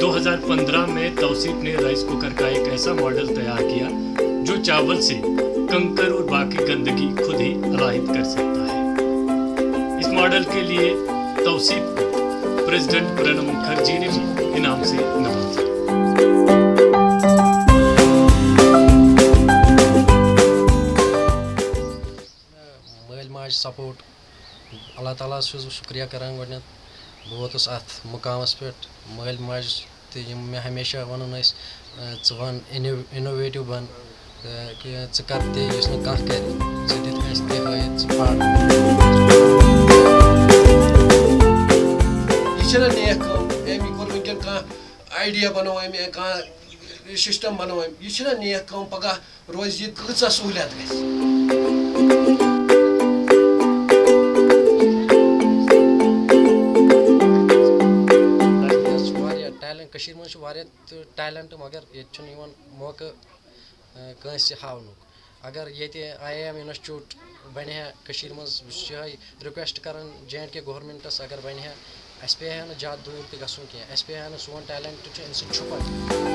دو ہزار پندرہ میں توصیف نے رائس کوکر کا ایک ایسا ماڈل تیار کیا جو چاول سے کنکر اور باقی گندگی خود ہی علاحد کر سکتا ہے۔ اس ماڈل کے لیے توصیف پریزیڈنٹ پرنب مکھرجی نے بھی انعام سے نوازا۔ سپورٹ اللہ تعالیٰ چھس کران گۄڈٕنٮ۪تھ بہٕ ووتُس مٲلۍ ماجہِ تہِ یِم مےٚ ہمیشہ وَنان ٲسۍ ژٕ وَن اِنو اِنوویٹِو بَن کہِ ژٕ کَر تہِ یُس نہٕ کانٛہہ کَرِ ژٕ دِتھ اَسہِ تہِ ہٲیِتھ ژٕ پَر یہ چھنا نیک کٲم أمۍ کوٚر وٕنکٮ۪ن کانٛہہ آیڈیا بَنوو أمۍ کانٛہہ سِسٹَم بَنوو أمۍ یہِ چھنا نیک کٲم پَگاہ روزِ یہِ کۭژاہ سہوٗلیت گژھِ کٔشیٖرِ منٛز واریاہ مگر ییٚتہِ چھُنہٕ یِوان موقعہٕ کٲنٛسہِ ہاونُک۔ اگر ییٚتہِ آی اے ایم اِنسچوٗٹ بَنہِ ہا کٔشیٖرِ منٛز، بہٕ چھُس یِہوٚے رِکوٮ۪سٹ کَران جے اینٛڈ کے گورمٮ۪نٛٹَس اگر بَنہِ ہا اَسہِ پیٚیہِ ہا نہٕ زیادٕ دوٗر تہِ گژھُن کینٛہہ۔ اَسہِ پیٚیہِ ہا نہٕ سون ٹیلنٛٹ چھُ اَمہِ سۭتۍ چھُپان